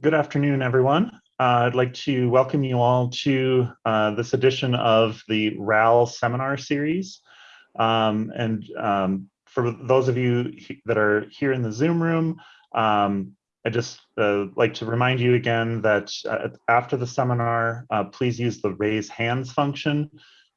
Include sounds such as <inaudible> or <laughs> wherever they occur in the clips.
Good afternoon, everyone. Uh, I'd like to welcome you all to uh, this edition of the RAL seminar series. Um, and um, for those of you that are here in the Zoom room, um, I just uh, like to remind you again that uh, after the seminar, uh, please use the raise hands function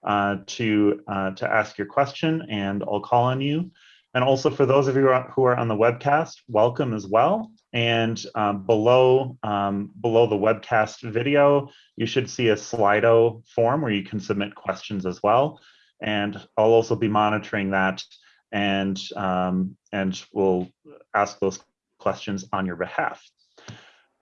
uh, to, to ask your question and I'll call on you. And also for those of you who are on the webcast, welcome as well. And um, below, um, below the webcast video, you should see a Slido form where you can submit questions as well. And I'll also be monitoring that and, um, and we'll ask those questions on your behalf.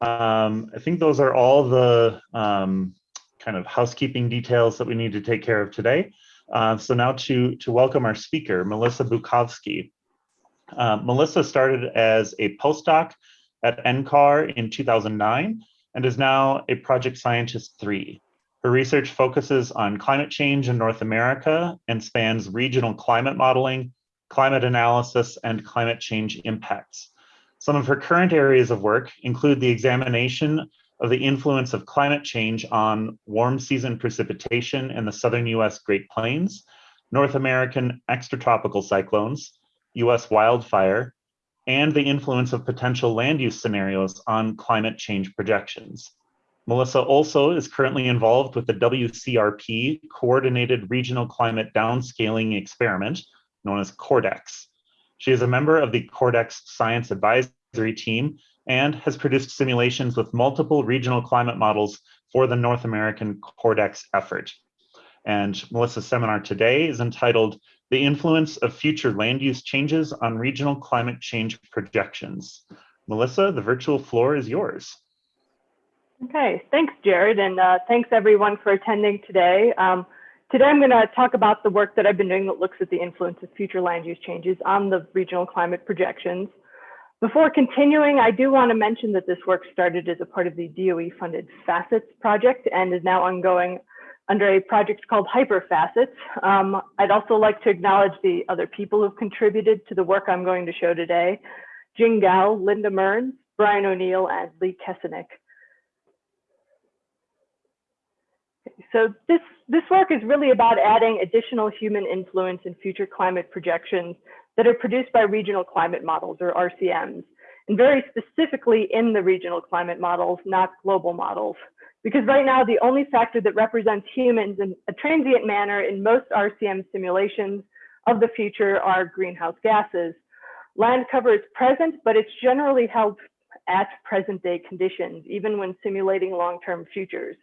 Um, I think those are all the um, kind of housekeeping details that we need to take care of today. Uh, so now to, to welcome our speaker, Melissa Bukovsky. Uh, Melissa started as a postdoc at NCAR in 2009 and is now a project scientist three. Her research focuses on climate change in North America and spans regional climate modeling, climate analysis, and climate change impacts. Some of her current areas of work include the examination of the influence of climate change on warm season precipitation in the southern US Great Plains, North American extratropical cyclones, US wildfire, and the influence of potential land use scenarios on climate change projections. Melissa also is currently involved with the WCRP Coordinated Regional Climate Downscaling Experiment, known as CORDEX. She is a member of the CORDEX Science Advisory Team and has produced simulations with multiple regional climate models for the North American CORDEX effort. And Melissa's seminar today is entitled The Influence of Future Land Use Changes on Regional Climate Change Projections. Melissa, the virtual floor is yours. Okay, thanks, Jared, and uh, thanks everyone for attending today. Um, today I'm going to talk about the work that I've been doing that looks at the influence of future land use changes on the regional climate projections. Before continuing, I do want to mention that this work started as a part of the DOE funded FACETS project and is now ongoing under a project called HyperFacets. Um, I'd also like to acknowledge the other people who've contributed to the work I'm going to show today. Jing Gao, Linda Mearns, Brian O'Neill, and Lee Kesenick. So this, this work is really about adding additional human influence in future climate projections that are produced by regional climate models or RCMs, and very specifically in the regional climate models, not global models. Because right now, the only factor that represents humans in a transient manner in most RCM simulations of the future are greenhouse gases. Land cover is present, but it's generally held at present day conditions, even when simulating long-term futures.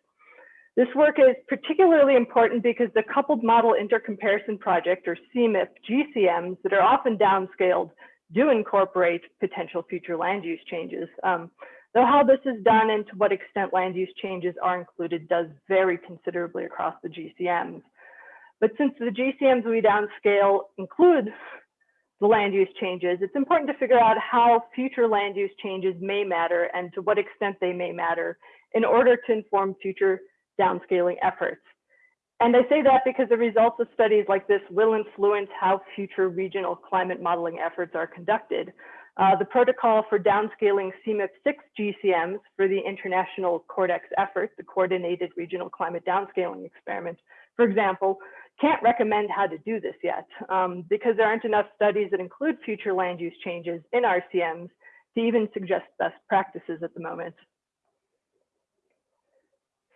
This work is particularly important because the Coupled Model Intercomparison Project, or CMIP GCMs, that are often downscaled do incorporate potential future land use changes. Um, though how this is done and to what extent land use changes are included does vary considerably across the GCMs. But since the GCMs we downscale include the land use changes, it's important to figure out how future land use changes may matter and to what extent they may matter in order to inform future downscaling efforts. And I say that because the results of studies like this will influence how future regional climate modeling efforts are conducted. Uh, the protocol for downscaling CMIP6 GCMs for the international CORDEX effort, the Coordinated Regional Climate Downscaling Experiment, for example, can't recommend how to do this yet um, because there aren't enough studies that include future land use changes in RCMs to even suggest best practices at the moment.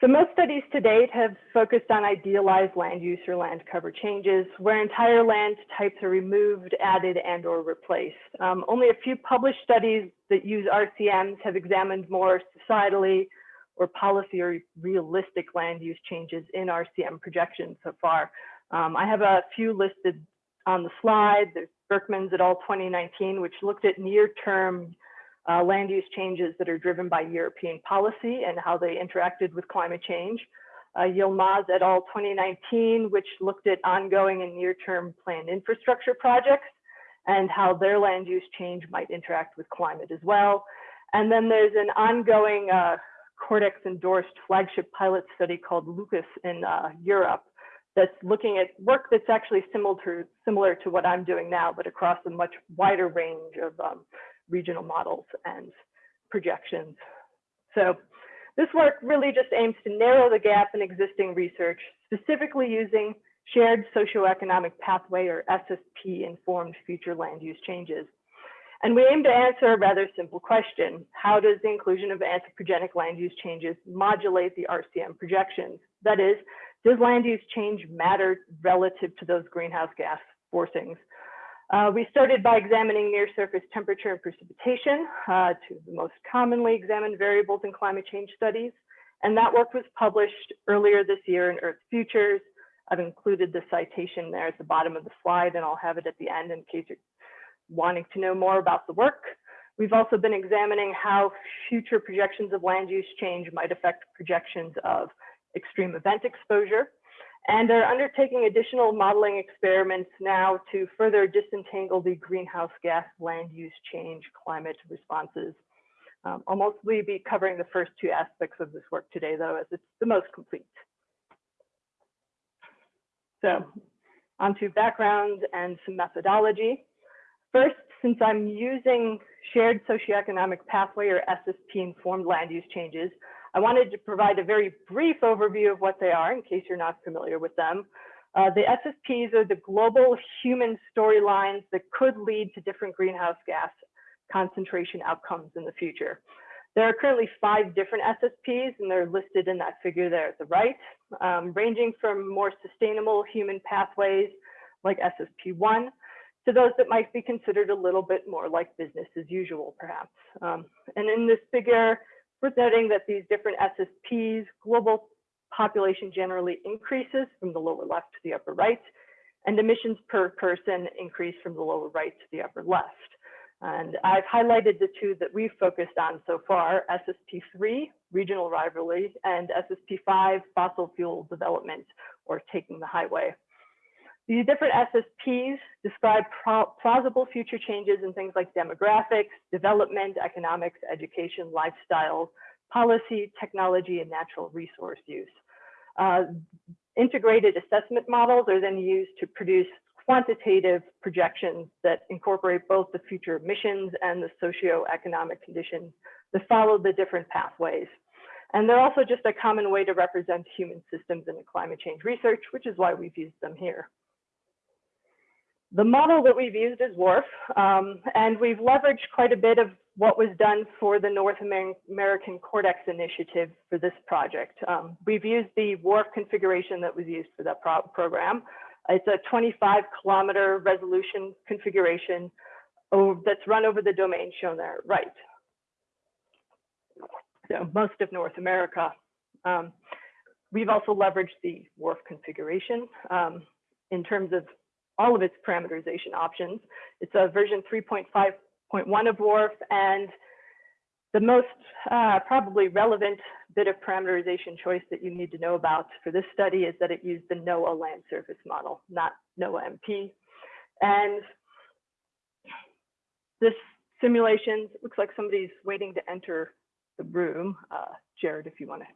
So most studies to date have focused on idealized land use or land cover changes where entire land types are removed, added, and or replaced. Um, only a few published studies that use RCMs have examined more societally or policy or realistic land use changes in RCM projections so far. Um, I have a few listed on the slide. There's Berkmans et al. 2019, which looked at near-term uh, land use changes that are driven by European policy and how they interacted with climate change. Uh, Yilmaz et al. 2019, which looked at ongoing and near-term planned infrastructure projects and how their land use change might interact with climate as well. And then there's an ongoing uh, CORDEX endorsed flagship pilot study called LUCAS in uh, Europe that's looking at work that's actually similar to, similar to what I'm doing now, but across a much wider range of um, regional models and projections. So this work really just aims to narrow the gap in existing research, specifically using shared socioeconomic pathway or SSP informed future land use changes. And we aim to answer a rather simple question. How does the inclusion of anthropogenic land use changes modulate the RCM projections? That is, does land use change matter relative to those greenhouse gas forcings? Uh, we started by examining near surface temperature and precipitation, uh, two of the most commonly examined variables in climate change studies. And that work was published earlier this year in Earth's Future. I've included the citation there at the bottom of the slide, and I'll have it at the end in case you're wanting to know more about the work. We've also been examining how future projections of land use change might affect projections of extreme event exposure and are undertaking additional modeling experiments now to further disentangle the greenhouse gas land use change climate responses. Um, I'll mostly be covering the first two aspects of this work today, though, as it's the most complete. So onto background and some methodology. First, since I'm using shared socioeconomic pathway or SSP informed land use changes, I wanted to provide a very brief overview of what they are in case you're not familiar with them. Uh, the SSPs are the global human storylines that could lead to different greenhouse gas concentration outcomes in the future. There are currently five different SSPs and they're listed in that figure there at the right, um, ranging from more sustainable human pathways like SSP1 to those that might be considered a little bit more like business as usual, perhaps. Um, and in this figure, we're noting that these different SSPs, global population generally increases from the lower left to the upper right, and emissions per person increase from the lower right to the upper left. And I've highlighted the two that we've focused on so far, SSP3, regional rivalry, and SSP5, fossil fuel development, or taking the highway. These different SSPs describe plausible future changes in things like demographics, development, economics, education, lifestyle, policy, technology, and natural resource use. Uh, integrated assessment models are then used to produce quantitative projections that incorporate both the future emissions and the socioeconomic conditions that follow the different pathways. And they're also just a common way to represent human systems in the climate change research, which is why we've used them here. The model that we've used is WRF, um, and we've leveraged quite a bit of what was done for the North American Cordex initiative for this project. Um, we've used the WRF configuration that was used for that pro program. It's a 25 kilometer resolution configuration that's run over the domain shown there, right. So most of North America. Um, we've also leveraged the WRF configuration um, in terms of all of its parameterization options. It's a version 3.5.1 of WRF and the most uh, probably relevant bit of parameterization choice that you need to know about for this study is that it used the Noah land surface model, not Noah MP. And this simulation looks like somebody's waiting to enter the room. Uh, Jared, if you want to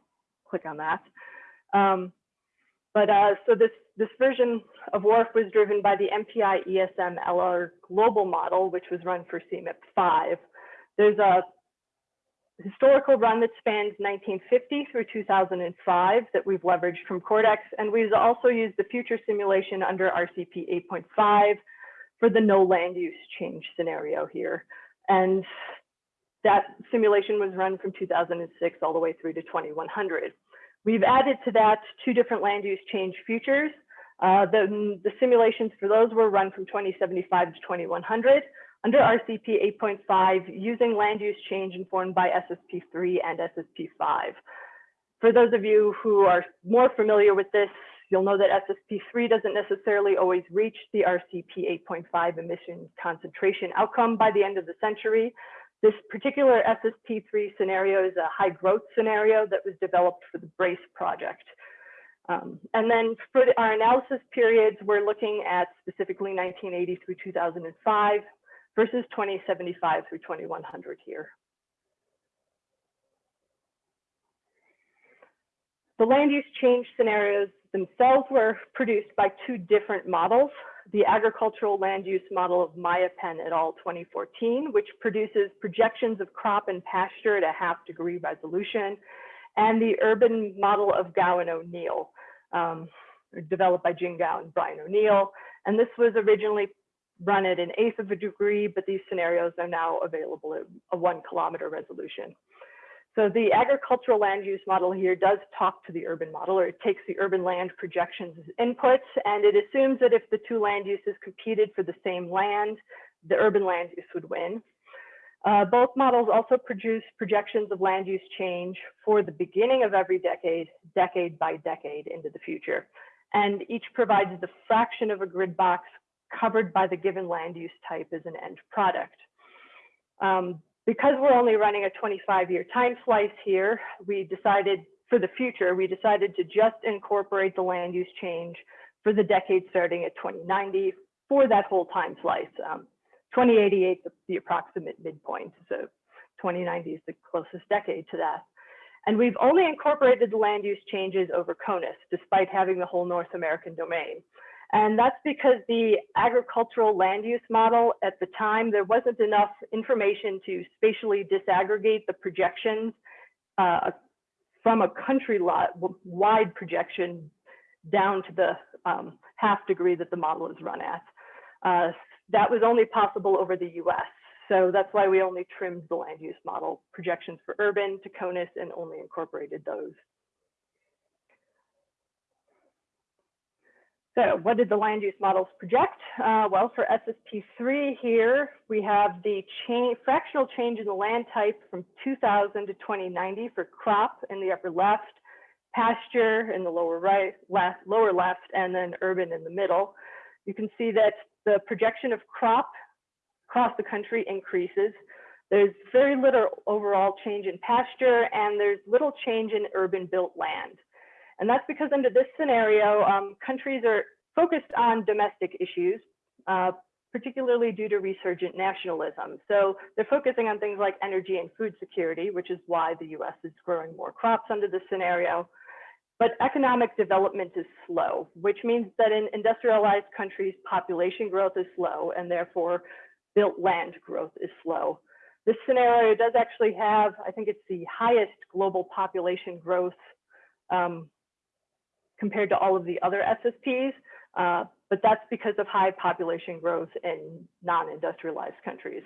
click on that. Um, but uh, so this, this version of WRF was driven by the MPI ESM LR global model, which was run for CMIP 5. There's a historical run that spans 1950 through 2005 that we've leveraged from Cordex, and we've also used the future simulation under RCP 8.5 for the no land use change scenario here. And that simulation was run from 2006 all the way through to 2100. We've added to that two different land use change futures. Uh, the, the simulations for those were run from 2075 to 2100 under RCP 8.5 using land use change informed by SSP3 and SSP5. For those of you who are more familiar with this, you'll know that SSP3 doesn't necessarily always reach the RCP 8.5 emission concentration outcome by the end of the century. This particular SSP3 scenario is a high growth scenario that was developed for the BRACE project. Um, and then for the, our analysis periods, we're looking at specifically 1980 through 2005 versus 2075 through 2100 here. The land use change scenarios themselves were produced by two different models. the agricultural land use model of Maya Penn et al. 2014, which produces projections of crop and pasture at a half degree resolution, and the urban model of Gao and O'Neill, um, developed by Jing Gao and Brian O'Neill. And this was originally run at an eighth of a degree, but these scenarios are now available at a one kilometer resolution. So the agricultural land use model here does talk to the urban model, or it takes the urban land projections as inputs, and it assumes that if the two land uses competed for the same land, the urban land use would win. Uh, both models also produce projections of land use change for the beginning of every decade, decade by decade into the future. And each provides the fraction of a grid box covered by the given land use type as an end product. Um, because we're only running a 25 year time slice here, we decided for the future, we decided to just incorporate the land use change for the decade starting at 2090 for that whole time slice. Um, 2088 the, the approximate midpoint, so 2090 is the closest decade to that. And we've only incorporated the land use changes over CONUS, despite having the whole North American domain. And that's because the agricultural land use model at the time, there wasn't enough information to spatially disaggregate the projections uh, from a country wide projection down to the um, half degree that the model is run at. Uh, that was only possible over the US. So that's why we only trimmed the land use model projections for urban to CONUS and only incorporated those. So what did the land use models project? Uh, well, for SSP3 here, we have the fractional change in the land type from 2000 to 2090 for crop in the upper left, pasture in the lower right, left, lower left, and then urban in the middle. You can see that the projection of crop across the country increases. There's very little overall change in pasture, and there's little change in urban built land. And that's because under this scenario, um, countries are focused on domestic issues, uh, particularly due to resurgent nationalism. So they're focusing on things like energy and food security, which is why the US is growing more crops under this scenario. But economic development is slow, which means that in industrialized countries, population growth is slow and therefore built land growth is slow. This scenario does actually have, I think it's the highest global population growth um, compared to all of the other SSPs, uh, but that's because of high population growth in non-industrialized countries.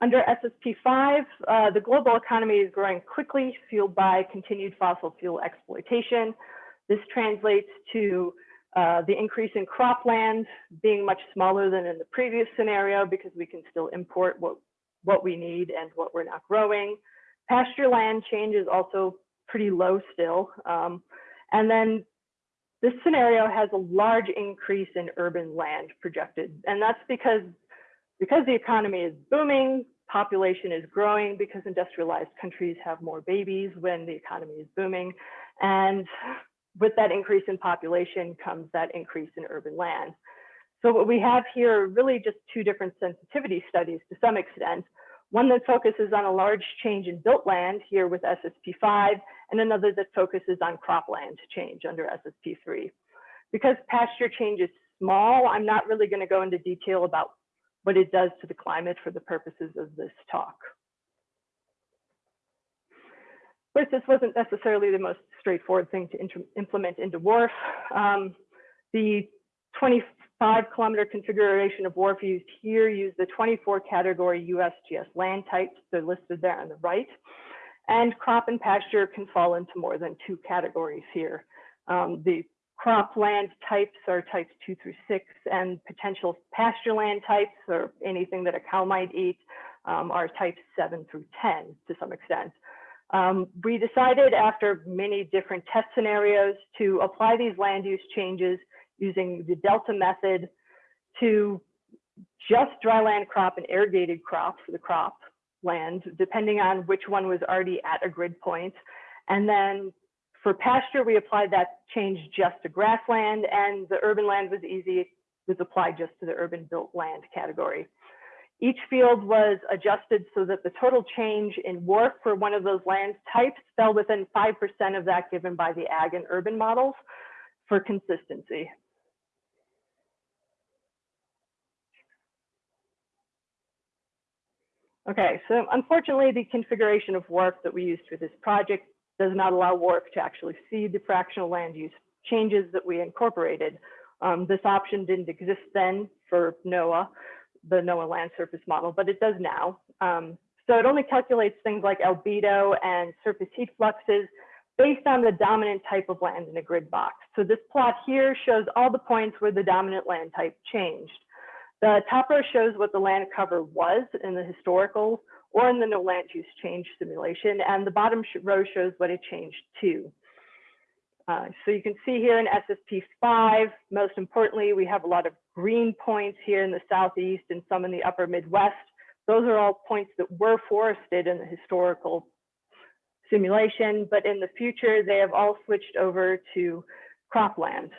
Under SSP5, uh, the global economy is growing quickly, fueled by continued fossil fuel exploitation. This translates to uh, the increase in cropland being much smaller than in the previous scenario because we can still import what what we need and what we're not growing. Pasture land change is also pretty low still. Um, and then this scenario has a large increase in urban land projected. And that's because, because the economy is booming, population is growing because industrialized countries have more babies when the economy is booming. And with that increase in population comes that increase in urban land. So what we have here are really just two different sensitivity studies to some extent. One that focuses on a large change in built land here with SSP5, and another that focuses on cropland change under SSP3. Because pasture change is small, I'm not really going to go into detail about what it does to the climate for the purposes of this talk. Of course, this wasn't necessarily the most straightforward thing to implement into WRF. Um, the 25 kilometer configuration of WRF used here used the 24 category USGS land types. They're listed there on the right. And crop and pasture can fall into more than two categories here. Um, the crop land types are types two through six, and potential pasture land types, or anything that a cow might eat, um, are types seven through 10 to some extent. Um, we decided after many different test scenarios to apply these land use changes using the Delta method to just dryland crop and irrigated crops for the crop land, depending on which one was already at a grid point. And then for pasture, we applied that change just to grassland and the urban land was easy, it was applied just to the urban built land category. Each field was adjusted so that the total change in WRF for one of those land types fell within 5% of that given by the ag and urban models for consistency. Okay, so unfortunately, the configuration of WRF that we used for this project does not allow WRF to actually see the fractional land use changes that we incorporated. Um, this option didn't exist then for Noah, the Noah land surface model, but it does now. Um, so it only calculates things like albedo and surface heat fluxes based on the dominant type of land in a grid box. So this plot here shows all the points where the dominant land type changed. The top row shows what the land cover was in the historical or in the no land use change simulation, and the bottom row shows what it changed to. Uh, so you can see here in SSP 5, most importantly, we have a lot of green points here in the southeast and some in the upper Midwest. Those are all points that were forested in the historical simulation, but in the future, they have all switched over to cropland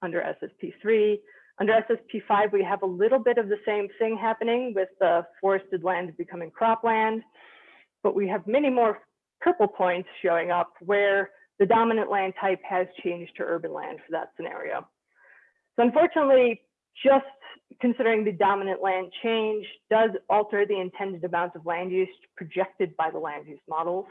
under SSP 3. Under SSP 5, we have a little bit of the same thing happening with the forested land becoming cropland, but we have many more purple points showing up where the dominant land type has changed to urban land for that scenario. So unfortunately, just considering the dominant land change does alter the intended amount of land use projected by the land use models.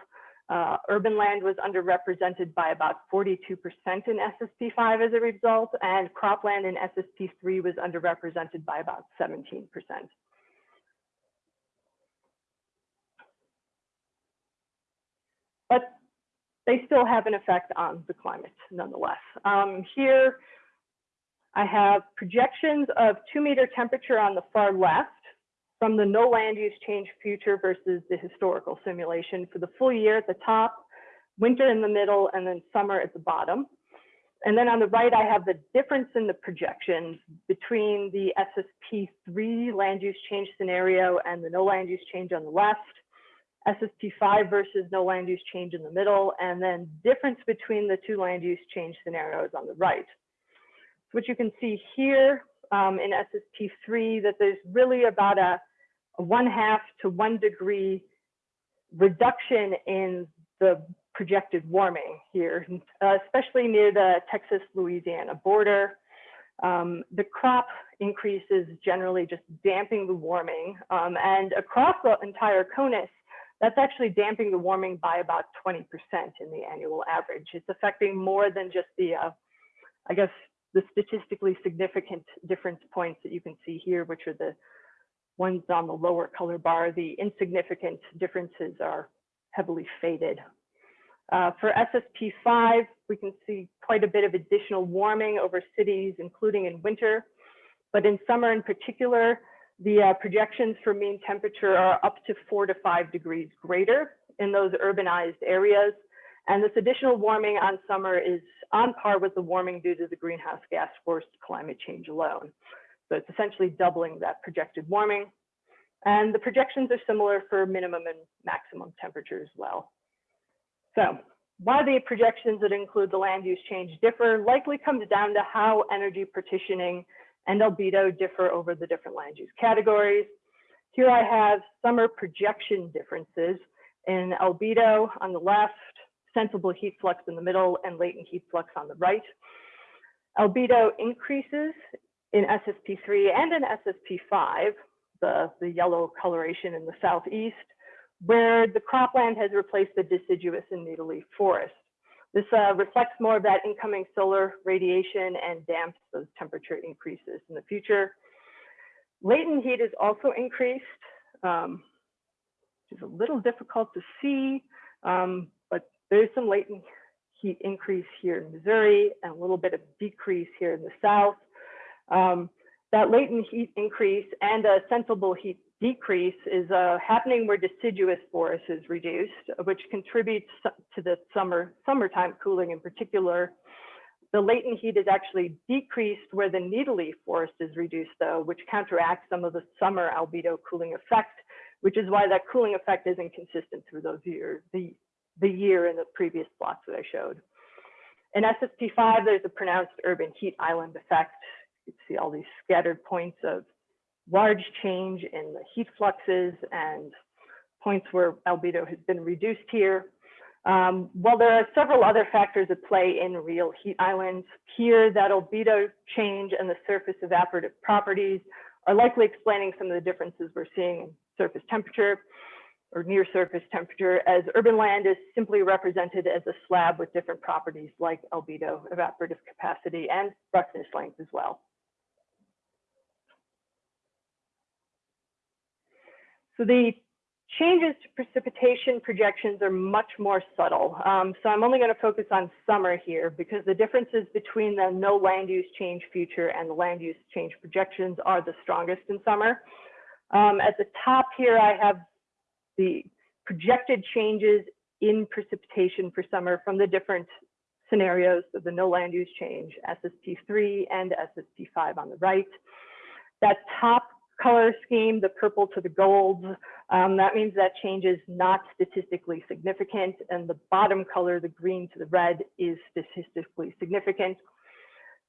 Uh, urban land was underrepresented by about 42% in SSP5 as a result, and cropland in SSP3 was underrepresented by about 17%. But they still have an effect on the climate nonetheless. Um, here, I have projections of two meter temperature on the far left from the no land use change future versus the historical simulation for the full year at the top, winter in the middle, and then summer at the bottom. And then on the right, I have the difference in the projections between the SSP3 land use change scenario and the no land use change on the left, SSP5 versus no land use change in the middle, and then difference between the two land use change scenarios on the right. So what you can see here um, in SSP3 that there's really about a, a one half to one degree reduction in the projected warming here, uh, especially near the Texas-Louisiana border. Um, the crop increases generally just damping the warming. Um, and across the entire CONUS, that's actually damping the warming by about 20% in the annual average. It's affecting more than just the, uh, I guess, the statistically significant difference points that you can see here, which are the ones on the lower color bar. The insignificant differences are heavily faded. Uh, for SSP5, we can see quite a bit of additional warming over cities, including in winter. But in summer in particular, the uh, projections for mean temperature are up to four to five degrees greater in those urbanized areas. And this additional warming on summer is on par with the warming due to the greenhouse gas forced climate change alone. So it's essentially doubling that projected warming. And the projections are similar for minimum and maximum temperature as well. So why the projections that include the land use change differ likely comes down to how energy partitioning and albedo differ over the different land use categories. Here I have summer projection differences in albedo on the left, sensible heat flux in the middle, and latent heat flux on the right. Albedo increases in SSP3 and in SSP5, the, the yellow coloration in the southeast, where the cropland has replaced the deciduous and needle-leaf forest. This uh, reflects more of that incoming solar radiation and damps those temperature increases in the future. Latent heat is also increased, um, which is a little difficult to see, um, there's some latent heat increase here in Missouri and a little bit of decrease here in the South. Um, that latent heat increase and a sensible heat decrease is uh, happening where deciduous forest is reduced, which contributes to the summer summertime cooling in particular. The latent heat is actually decreased where the needle-leaf forest is reduced, though, which counteracts some of the summer albedo cooling effect, which is why that cooling effect isn't consistent through those years, the, the year in the previous plots that I showed. In SSP5, there's a pronounced urban heat island effect. You see all these scattered points of large change in the heat fluxes and points where albedo has been reduced here. Um, while there are several other factors at play in real heat islands, here that albedo change and the surface evaporative properties are likely explaining some of the differences we're seeing in surface temperature or near surface temperature as urban land is simply represented as a slab with different properties like albedo, evaporative capacity, and roughness length as well. So the changes to precipitation projections are much more subtle. Um, so I'm only going to focus on summer here because the differences between the no land use change future and the land use change projections are the strongest in summer. Um, at the top here, I have the projected changes in precipitation for summer from the different scenarios of the no land use change, SSP3 and SSP5 on the right. That top color scheme, the purple to the gold, um, that means that change is not statistically significant. And the bottom color, the green to the red, is statistically significant.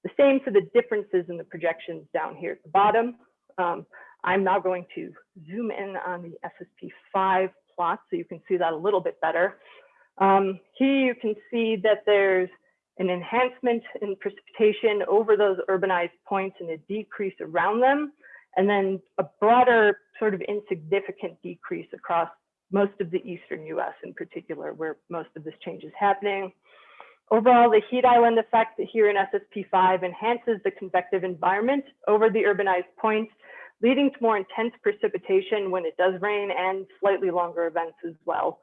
The same for the differences in the projections down here at the bottom. Um, I'm now going to zoom in on the SSP5 plot so you can see that a little bit better. Um, here you can see that there's an enhancement in precipitation over those urbanized points and a decrease around them and then a broader sort of insignificant decrease across most of the eastern US in particular, where most of this change is happening. Overall, the heat island effect here in SSP5 enhances the convective environment over the urbanized points, leading to more intense precipitation when it does rain and slightly longer events as well.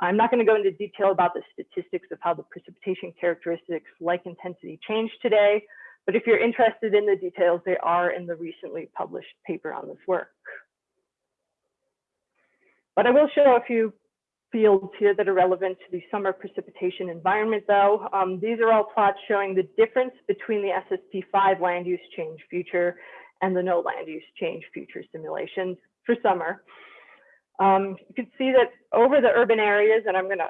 I'm not going to go into detail about the statistics of how the precipitation characteristics like intensity change today, but if you're interested in the details, they are in the recently published paper on this work. But I will show a few fields here that are relevant to the summer precipitation environment though. Um, these are all plots showing the difference between the SSP5 land use change future and the no land use change future simulations for summer. Um, you can see that over the urban areas, and I'm gonna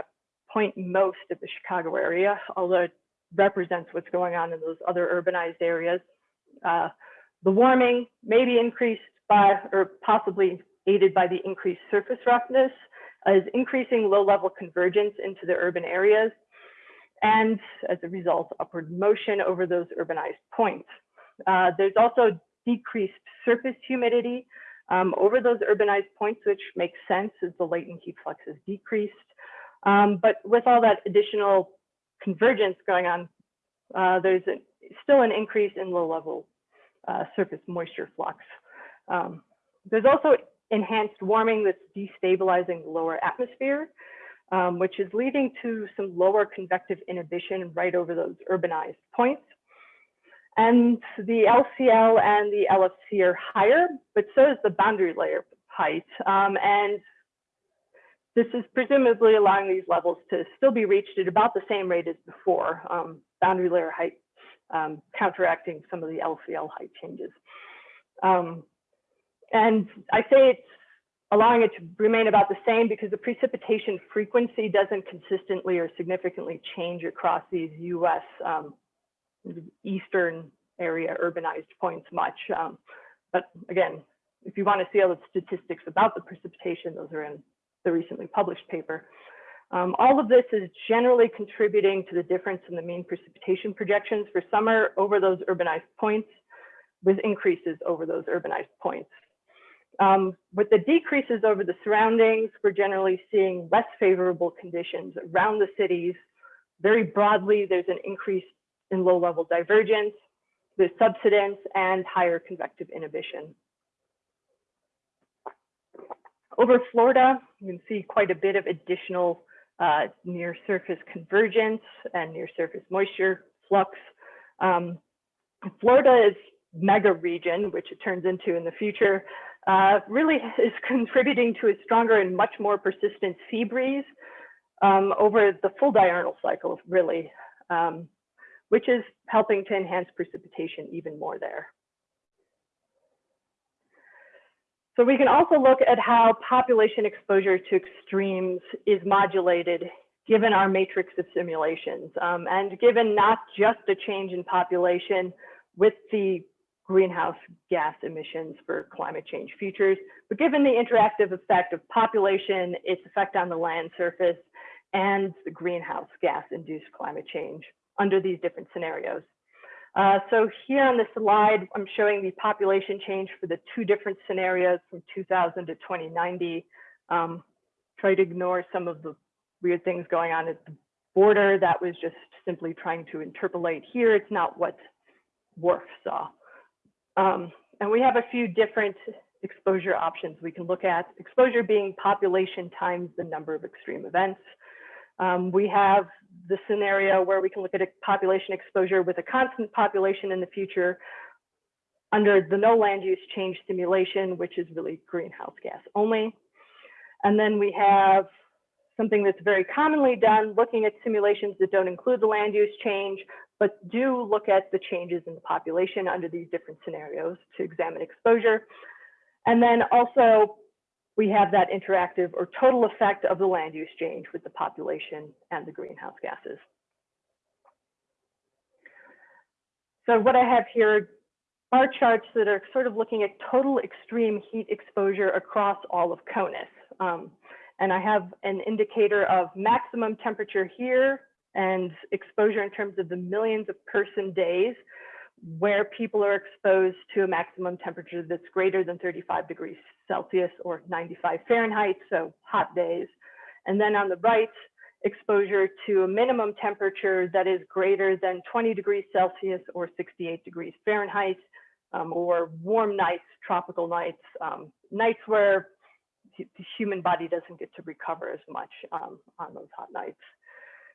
point most of the Chicago area, although it represents what's going on in those other urbanized areas. Uh, the warming may be increased by, or possibly aided by the increased surface roughness, is increasing low-level convergence into the urban areas, and as a result, upward motion over those urbanized points. Uh, there's also decreased surface humidity um, over those urbanized points, which makes sense as the latent heat flux is decreased. Um, but with all that additional convergence going on, uh, there's a, still an increase in low level uh, surface moisture flux. Um, there's also enhanced warming that's destabilizing the lower atmosphere, um, which is leading to some lower convective inhibition right over those urbanized points. And the LCL and the LFC are higher, but so is the boundary layer height. Um, and this is presumably allowing these levels to still be reached at about the same rate as before, um, boundary layer height um, counteracting some of the LCL height changes. Um, and I say it's allowing it to remain about the same because the precipitation frequency doesn't consistently or significantly change across these US um, eastern area urbanized points much. Um, but again, if you want to see all the statistics about the precipitation, those are in the recently published paper. Um, all of this is generally contributing to the difference in the mean precipitation projections for summer over those urbanized points with increases over those urbanized points. Um, with the decreases over the surroundings, we're generally seeing less favorable conditions around the cities. Very broadly, there's an increase in low level divergence, there's subsidence and higher convective inhibition. Over Florida, you can see quite a bit of additional uh, near surface convergence and near surface moisture flux. Um, Florida is mega region, which it turns into in the future, uh, really is contributing to a stronger and much more persistent sea breeze um, over the full diurnal cycle, really, um, which is helping to enhance precipitation even more there. So we can also look at how population exposure to extremes is modulated given our matrix of simulations um, and given not just a change in population with the greenhouse gas emissions for climate change futures. But given the interactive effect of population, its effect on the land surface, and the greenhouse gas induced climate change under these different scenarios. Uh, so here on the slide, I'm showing the population change for the two different scenarios from 2000 to 2090. Um, try to ignore some of the weird things going on at the border. That was just simply trying to interpolate here. It's not what WRF saw. Um, and we have a few different exposure options we can look at. Exposure being population times the number of extreme events. Um, we have the scenario where we can look at a population exposure with a constant population in the future under the no land use change simulation, which is really greenhouse gas only. And then we have something that's very commonly done, looking at simulations that don't include the land use change, but do look at the changes in the population under these different scenarios to examine exposure. And then also we have that interactive or total effect of the land use change with the population and the greenhouse gases. So what I have here are charts that are sort of looking at total extreme heat exposure across all of CONUS. Um, and I have an indicator of maximum temperature here and exposure in terms of the millions of person days where people are exposed to a maximum temperature that's greater than 35 degrees Celsius or 95 Fahrenheit, so hot days. And then on the right, exposure to a minimum temperature that is greater than 20 degrees Celsius or 68 degrees Fahrenheit, um, or warm nights, tropical nights, um, nights where the human body doesn't get to recover as much um, on those hot nights,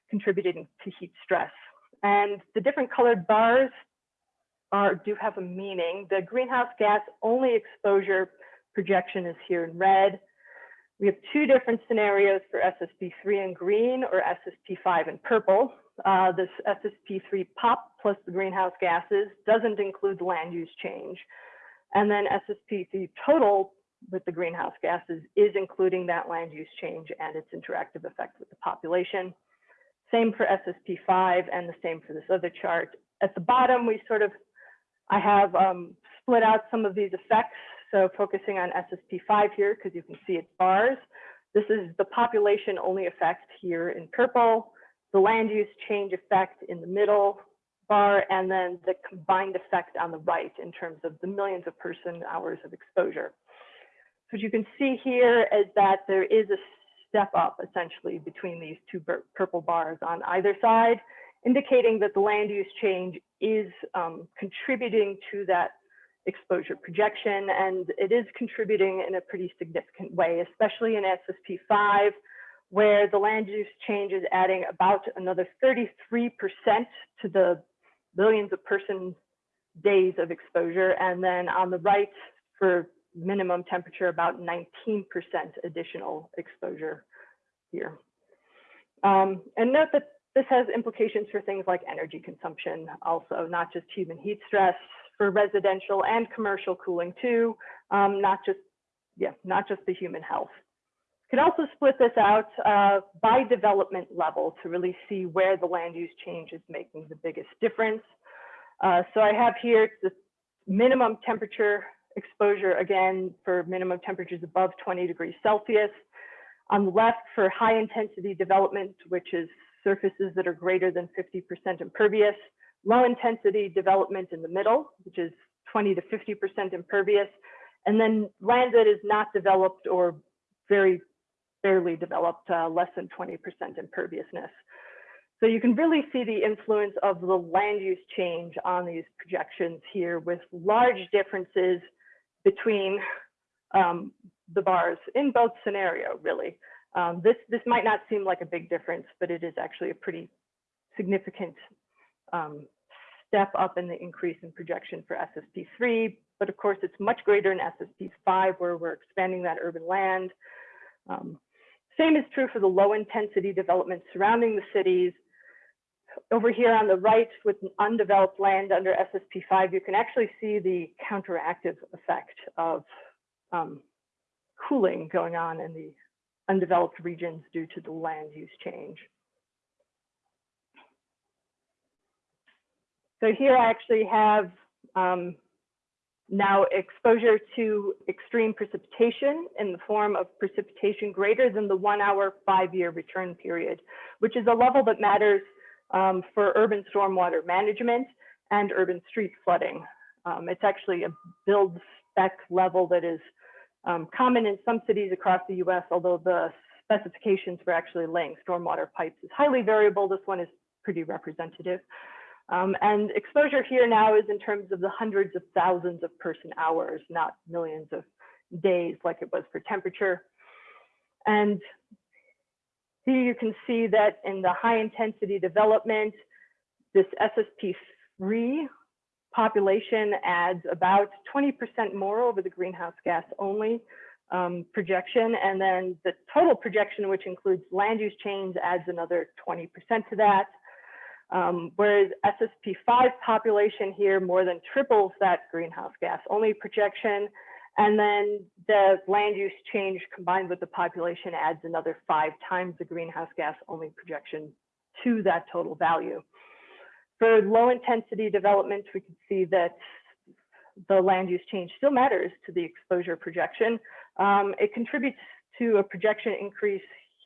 contributing to heat stress. And the different colored bars are, do have a meaning. The greenhouse gas only exposure projection is here in red. We have two different scenarios for SSP3 in green or SSP5 in purple. Uh, this SSP3 pop plus the greenhouse gases doesn't include land use change. And then SSP3 total with the greenhouse gases is including that land use change and its interactive effect with the population. Same for SSP5 and the same for this other chart. At the bottom, we sort of, I have um, split out some of these effects. So focusing on SSP5 here, because you can see its bars. This is the population only effect here in purple, the land use change effect in the middle bar, and then the combined effect on the right in terms of the millions of person hours of exposure. So what you can see here is that there is a step up essentially between these two purple bars on either side, indicating that the land use change is um, contributing to that exposure projection, and it is contributing in a pretty significant way, especially in SSP5, where the land use change is adding about another 33% to the billions of person days of exposure. And then on the right, for minimum temperature, about 19% additional exposure here. Um, and note that this has implications for things like energy consumption, also not just human heat stress, for residential and commercial cooling too, um, not just, yeah, not just the human health. Can also split this out uh, by development level to really see where the land use change is making the biggest difference. Uh, so I have here the minimum temperature exposure, again, for minimum temperatures above 20 degrees Celsius. On the left for high intensity development, which is surfaces that are greater than 50% impervious, low intensity development in the middle, which is 20 to 50% impervious, and then land that is not developed or very barely developed, uh, less than 20% imperviousness. So you can really see the influence of the land use change on these projections here with large differences between um, the bars in both scenario, really. Um, this, this might not seem like a big difference, but it is actually a pretty significant um, step up in the increase in projection for SSP3, but of course it's much greater in SSP5 where we're expanding that urban land. Um, same is true for the low intensity development surrounding the cities. Over here on the right with undeveloped land under SSP5, you can actually see the counteractive effect of um, cooling going on in the undeveloped regions due to the land use change. So here I actually have um, now exposure to extreme precipitation in the form of precipitation greater than the one hour five year return period, which is a level that matters um, for urban stormwater management and urban street flooding. Um, it's actually a build spec level that is um, common in some cities across the US, although the specifications for actually laying stormwater pipes is highly variable. This one is pretty representative. Um, and exposure here now is in terms of the hundreds of thousands of person hours, not millions of days like it was for temperature. And here you can see that in the high intensity development, this SSP3 population adds about 20% more over the greenhouse gas only um, projection. And then the total projection, which includes land use change, adds another 20% to that. Um, whereas SSP5 population here more than triples that greenhouse gas only projection. And then the land use change combined with the population adds another five times the greenhouse gas only projection to that total value. For low intensity development, we can see that the land use change still matters to the exposure projection. Um, it contributes to a projection increase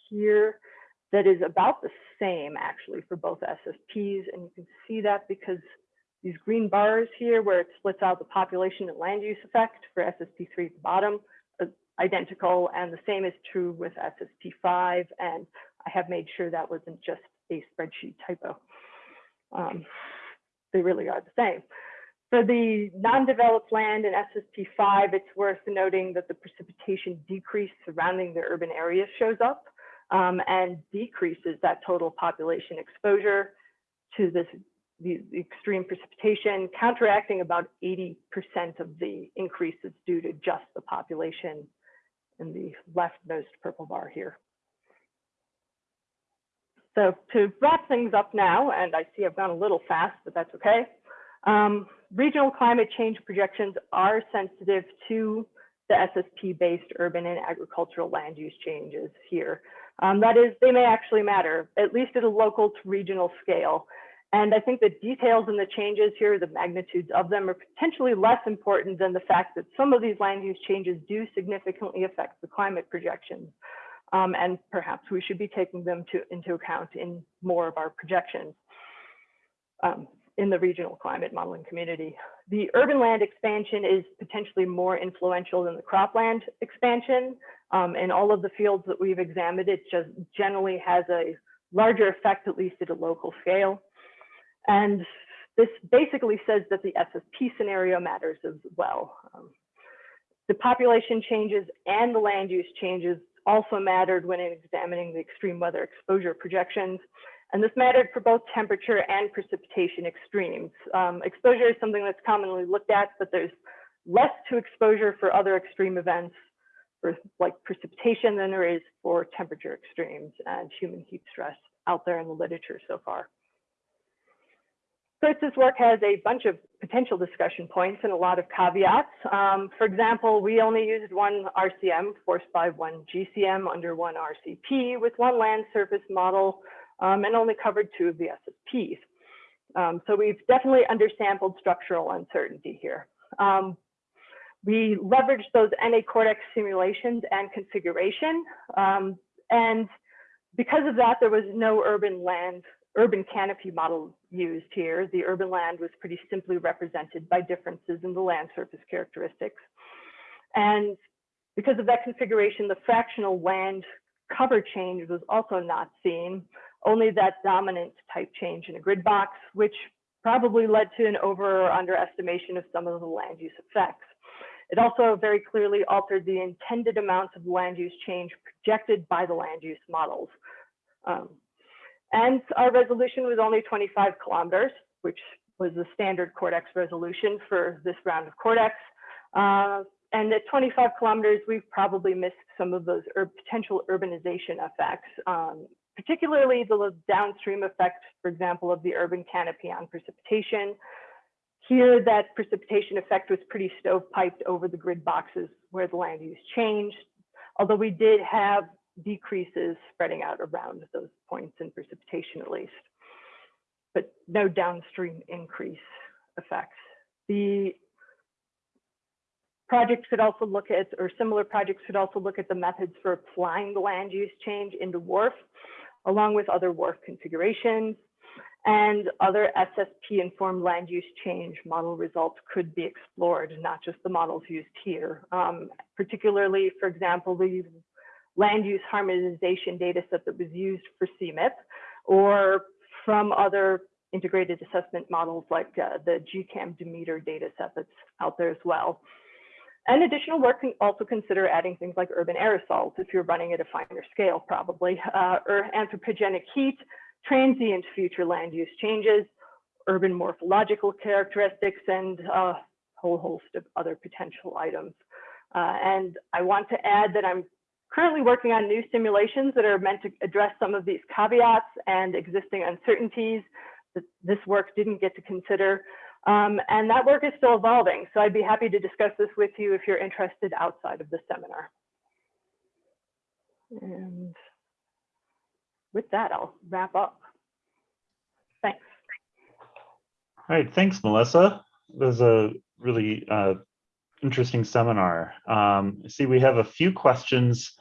here that is about the same actually for both SSPs. And you can see that because these green bars here where it splits out the population and land use effect for SSP3 at the bottom identical. And the same is true with SSP5. And I have made sure that wasn't just a spreadsheet typo. Um, they really are the same. For the non-developed land in SSP5, it's worth noting that the precipitation decrease surrounding the urban areas shows up um, and decreases that total population exposure to this the, extreme precipitation, counteracting about 80% of the increases due to just the population in the leftmost purple bar here. So to wrap things up now, and I see I've gone a little fast, but that's okay. Um, regional climate change projections are sensitive to the SSP-based urban and agricultural land use changes here. Um, that is, they may actually matter, at least at a local to regional scale. And I think the details and the changes here, the magnitudes of them are potentially less important than the fact that some of these land use changes do significantly affect the climate projections. Um, and perhaps we should be taking them to, into account in more of our projections um, in the regional climate modeling community. The urban land expansion is potentially more influential than the cropland expansion. Um, in all of the fields that we've examined, it just generally has a larger effect, at least at a local scale. And this basically says that the SSP scenario matters as well. Um, the population changes and the land use changes also mattered when examining the extreme weather exposure projections. And this mattered for both temperature and precipitation extremes. Um, exposure is something that's commonly looked at, but there's less to exposure for other extreme events for like precipitation than there is for temperature extremes and human heat stress out there in the literature so far. Kurtz's work has a bunch of potential discussion points and a lot of caveats. Um, for example, we only used one RCM forced by one GCM under one RCP with one land surface model um, and only covered two of the SSPs. Um, so we've definitely undersampled structural uncertainty here. Um, we leveraged those NA-CORDEX simulations and configuration. Um, and because of that, there was no urban land urban canopy model used here. The urban land was pretty simply represented by differences in the land surface characteristics. And because of that configuration, the fractional land cover change was also not seen, only that dominant type change in a grid box, which probably led to an over or underestimation of some of the land use effects. It also very clearly altered the intended amounts of land use change projected by the land use models. Um, and our resolution was only 25 kilometers, which was the standard CORDEX resolution for this round of CORDEX. Uh, and at 25 kilometers, we've probably missed some of those ur potential urbanization effects, um, particularly the downstream effect, for example, of the urban canopy on precipitation. Here, that precipitation effect was pretty stovepiped over the grid boxes where the land use changed, although we did have decreases spreading out around those points in precipitation at least, but no downstream increase effects. The projects could also look at, or similar projects could also look at the methods for applying the land use change into WRF, along with other WRF configurations. And other SSP-informed land use change model results could be explored, not just the models used here. Um, particularly, for example, the land use harmonization data set that was used for CMIP, or from other integrated assessment models like uh, the GCAM Demeter data set that's out there as well. And additional work can also consider adding things like urban aerosols if you're running at a finer scale, probably, uh, or anthropogenic heat, transient future land use changes, urban morphological characteristics, and a whole host of other potential items. Uh, and I want to add that I'm currently working on new simulations that are meant to address some of these caveats and existing uncertainties that this work didn't get to consider. Um, and that work is still evolving. So I'd be happy to discuss this with you if you're interested outside of the seminar. And with that, I'll wrap up. Thanks. All right, thanks, Melissa. It was a really uh, interesting seminar. Um, see we have a few questions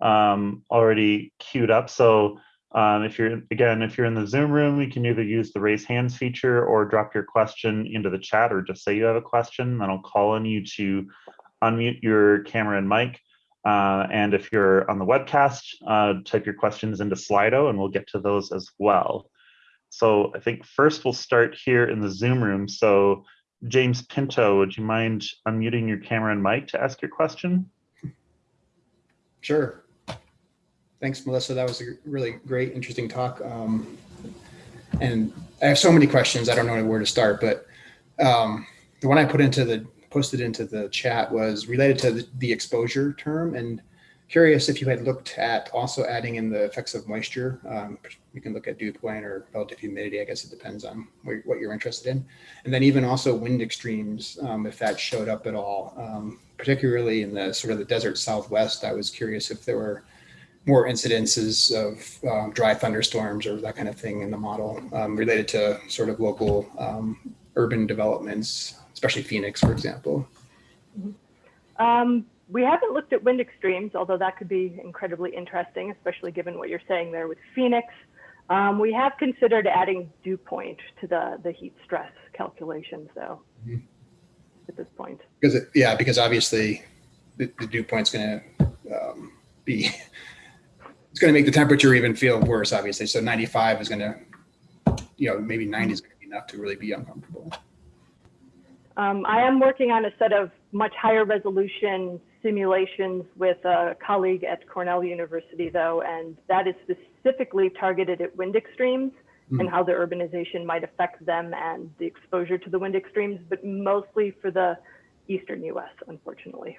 um, already queued up. So um, if you're, again, if you're in the Zoom room, you can either use the raise hands feature or drop your question into the chat or just say you have a question, then I'll call on you to unmute your camera and mic. Uh, and if you're on the webcast, uh, type your questions into Slido and we'll get to those as well. So I think first we'll start here in the Zoom room. So James Pinto, would you mind unmuting your camera and mic to ask your question? Sure. Thanks, Melissa. That was a really great, interesting talk. Um, and I have so many questions. I don't know where to start, but um, the one I put into the posted into the chat was related to the, the, exposure term and curious if you had looked at also adding in the effects of moisture. Um, you can look at dew point or relative humidity. I guess it depends on what you're interested in. And then even also wind extremes, um, if that showed up at all, um, particularly in the sort of the desert Southwest. I was curious if there were more incidences of um, dry thunderstorms or that kind of thing in the model um, related to sort of local um, urban developments, especially Phoenix, for example. Um, we haven't looked at wind extremes, although that could be incredibly interesting, especially given what you're saying there with Phoenix. Um, we have considered adding dew point to the, the heat stress calculations, though, mm -hmm. at this point. Because, it, yeah, because obviously the, the dew point's going to um, be it's going to make the temperature even feel worse, obviously. So 95 is going to, you know, maybe 90 is going to be enough to really be uncomfortable. Um, I am working on a set of much higher resolution simulations with a colleague at Cornell University, though, and that is specifically targeted at wind extremes mm. and how the urbanization might affect them and the exposure to the wind extremes, but mostly for the eastern US, unfortunately,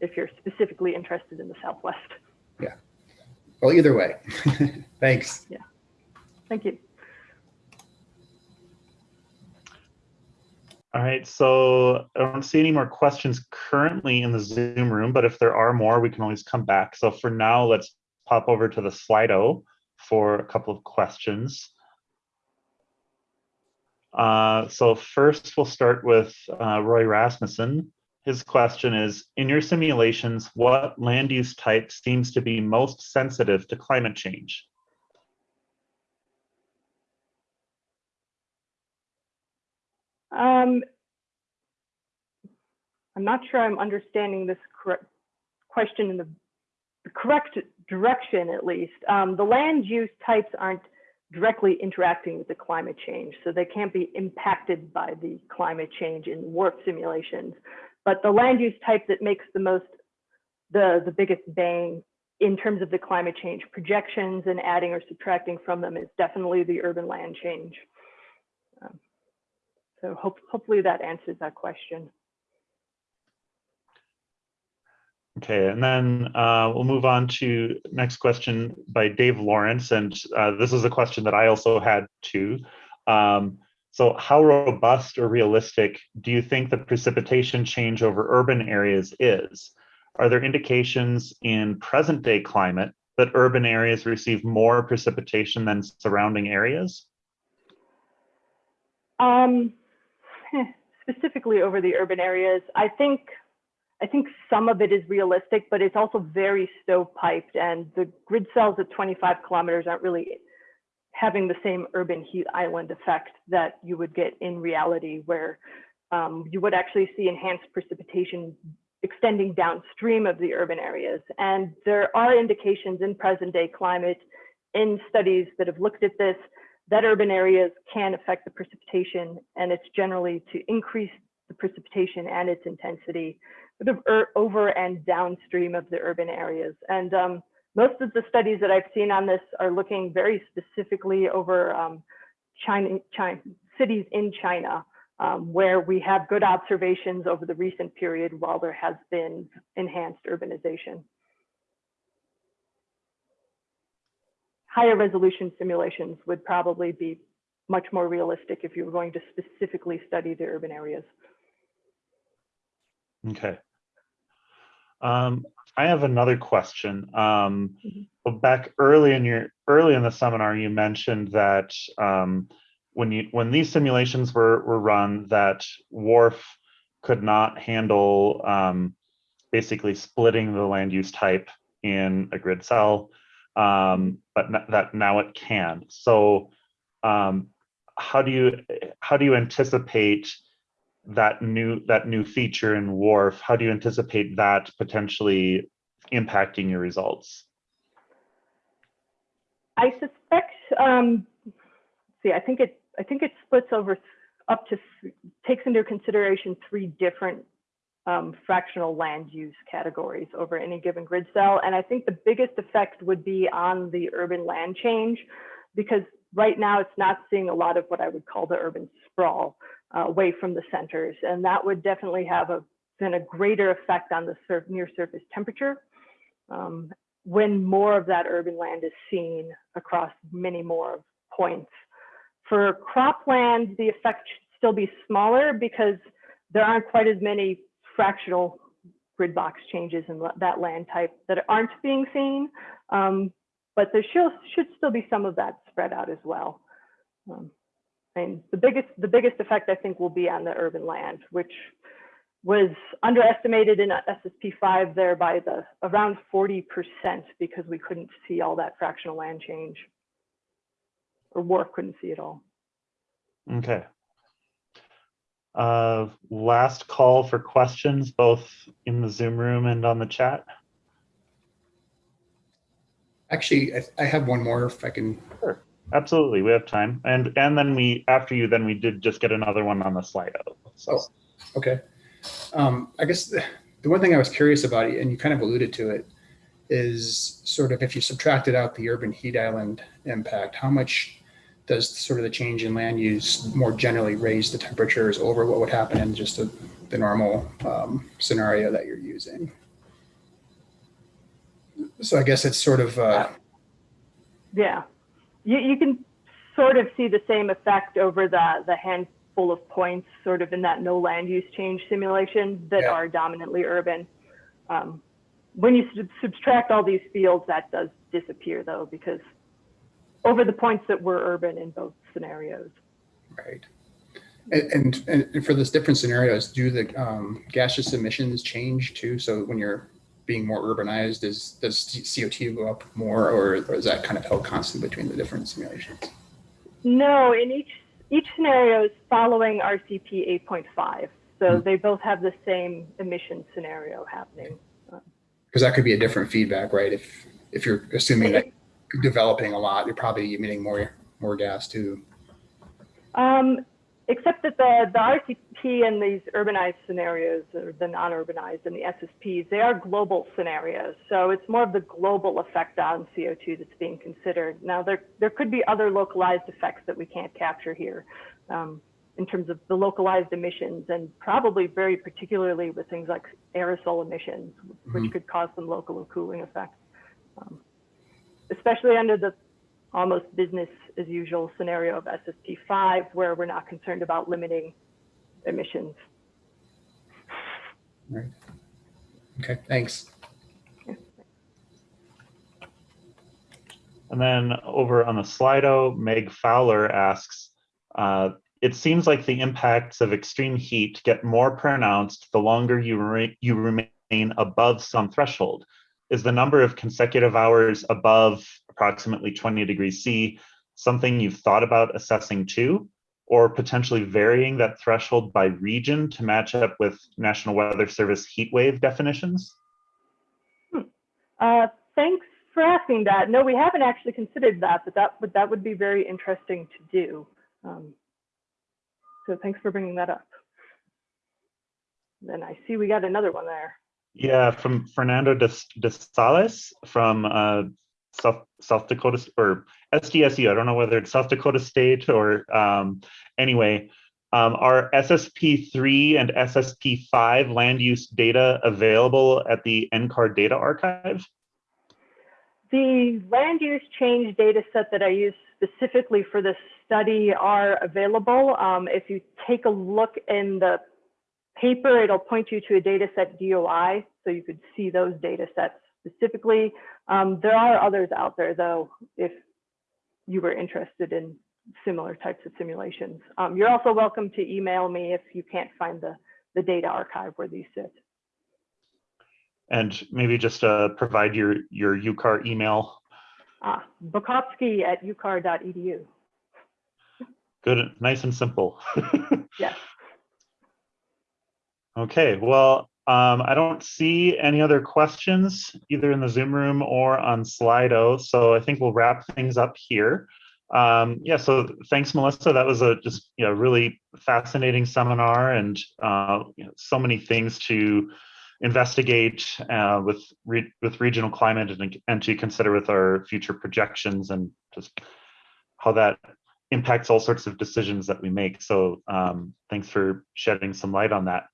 if you're specifically interested in the Southwest. Yeah. Well, either way, <laughs> thanks. Yeah, thank you. All right, so I don't see any more questions currently in the Zoom room, but if there are more, we can always come back. So for now, let's pop over to the Slido for a couple of questions. Uh, so first, we'll start with uh, Roy Rasmussen. His question is, in your simulations, what land use type seems to be most sensitive to climate change? Um, I'm not sure I'm understanding this question in the, correct direction, at least. Um, the land use types aren't directly interacting with the climate change, so they can't be impacted by the climate change in WRF simulations. But the land use type that makes the most, the, the biggest bang in terms of the climate change projections and adding or subtracting from them is definitely the urban land change. Um, so hope, hopefully that answers that question. Okay, and then uh, we'll move on to next question by Dave Lawrence. And uh, this is a question that I also had too. Um, so how robust or realistic do you think the precipitation change over urban areas is? Are there indications in present day climate that urban areas receive more precipitation than surrounding areas? Um, <laughs> specifically over the urban areas, I think I think some of it is realistic, but it's also very stovepiped and the grid cells at 25 kilometers aren't really having the same urban heat island effect that you would get in reality where um, you would actually see enhanced precipitation extending downstream of the urban areas. And there are indications in present day climate in studies that have looked at this that urban areas can affect the precipitation and it's generally to increase the precipitation and its intensity sort of over and downstream of the urban areas. And um, most of the studies that I've seen on this are looking very specifically over um, China, China, cities in China, um, where we have good observations over the recent period while there has been enhanced urbanization. Higher resolution simulations would probably be much more realistic if you were going to specifically study the urban areas. Okay. Um, I have another question. Um, Mhm. back early in your early in the seminar, you mentioned that um, when you when these simulations were were run, that WRF could not handle um, basically splitting the land use type in a grid cell, um, but n- that now it can. So, um, how do you how do you anticipate? That new that new feature in WRF, how do you anticipate that potentially impacting your results? I suspect, um, see, I think it, I think it splits over up to, takes into consideration three different um, fractional land use categories over any given grid cell. And I think the biggest effect would be on the urban land change because right now it's not seeing a lot of what I would call the urban sprawl uh, away from the centers. And that would definitely have a, then a greater effect on the sur near surface temperature. Um, when more of that urban land is seen across many more points. For cropland, the effect should still be smaller because there aren't quite as many fractional grid box changes in that land type that aren't being seen. Um, but there should, should still be some of that spread out as well. Um, and the biggest, the biggest effect I think will be on the urban land, which was underestimated in SSP5 there by the around 40% because we couldn't see all that fractional land change. Or WRF couldn't see it all. Okay. Uh, last call for questions, both in the Zoom room and on the chat. Actually, I, I have one more if I can. Sure. Absolutely, we have time. And and then we after you, then we did just get another one on the Slido. So Oh. Okay. Um, I guess the, the one thing I was curious about, and you kind of alluded to it, is sort of if you subtracted out the urban heat island impact, how much does sort of the change in land use more generally raise the temperatures over what would happen in just the, the normal um, scenario that you're using? So I guess it's sort of, uh, Yeah, you, you can sort of see the same effect over the, the handful of points sort of in that no land use change simulation that Yeah. are dominantly urban. Um, when you sub- subtract all these fields, that does disappear though, because over the points that were urban in both scenarios. right. And, and, and for those different scenarios, do the um, gaseous emissions change too? So when you're being more urbanized, is, does CO2 go up more or, or is that kind of held constant between the different simulations? No, in each each scenario is following RCP 8.5. So Hmm. they both have the same emission scenario happening. Because that could be a different feedback, right? If, if you're assuming that <laughs> you're developing a lot, you're probably emitting more, more gas too. Um, except that the, the RCP and these urbanized scenarios, or the non-urbanized and the SSPs, they are global scenarios. So it's more of the global effect on CO2 that's being considered. Now, there, there could be other localized effects that we can't capture here um, in terms of the localized emissions and probably very particularly with things like aerosol emissions, which Mhm. could cause some local cooling effects. Um, especially under the almost business as usual scenario of SSP5, where we're not concerned about limiting emissions. Okay, thanks. And then over on the Slido, Meg Fowler asks, uh, it seems like the impacts of extreme heat get more pronounced the longer you, re you remain above some threshold. Is the number of consecutive hours above approximately 20 degrees C something you've thought about assessing too? Or potentially varying that threshold by region to match up with National Weather Service heat wave definitions? Uh, thanks for asking that. No, we haven't actually considered that, but that would that would be very interesting to do. Um, so thanks for bringing that up. Then I see we got another one there. Yeah, from Fernando de, de Sales from uh, South, South Dakota or SDSU. I don't know whether it's South Dakota State or um, anyway. Um, are SSP3 and SSP5 land use data available at the NCAR data archive? The land use change data set that I use specifically for this study are available. Um, if you take a look in the paper, it'll point you to a data set DOI, so you could see those data sets specifically. Um, there are others out there though, if you were interested in similar types of simulations. Um, you're also welcome to email me if you can't find the, the data archive where these sit. And maybe just uh, provide your, your UCAR email. Ah, Bukovsky at ucar.edu. <laughs> Good, nice and simple. <laughs> Yes. Okay, well, um, I don't see any other questions either in the Zoom room or on Slido, so I think we'll wrap things up here. Um, yeah, so thanks, Melissa. That was a just you know really fascinating seminar and uh, you know, so many things to investigate uh, with re with regional climate and, and to consider with our future projections and just how that impacts all sorts of decisions that we make. So um, thanks for shedding some light on that.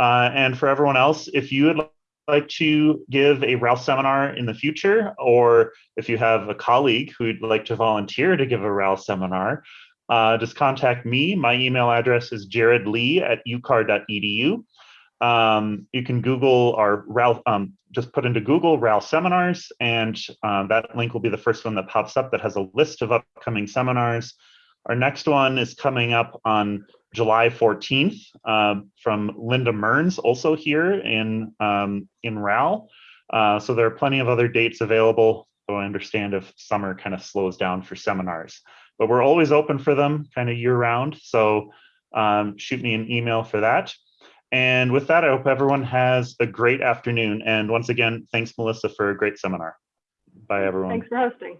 Uh, and for everyone else, if you would like to give a RAL seminar in the future, or if you have a colleague who'd like to volunteer to give a RAL seminar, uh, just contact me. My email address is jaredlee at ucar.edu. Um, you can Google our RAL, um, just put into Google RAL seminars, and um, that link will be the first one that pops up that has a list of upcoming seminars. Our next one is coming up on July 14th uh, from Linda Mearns, also here in, um, in RAL. Uh, so there are plenty of other dates available, so I understand if summer kind of slows down for seminars. But we're always open for them kind of year round, so um, shoot me an email for that. And with that, I hope everyone has a great afternoon. And once again, thanks, Melissa, for a great seminar. Bye, everyone. Thanks for hosting.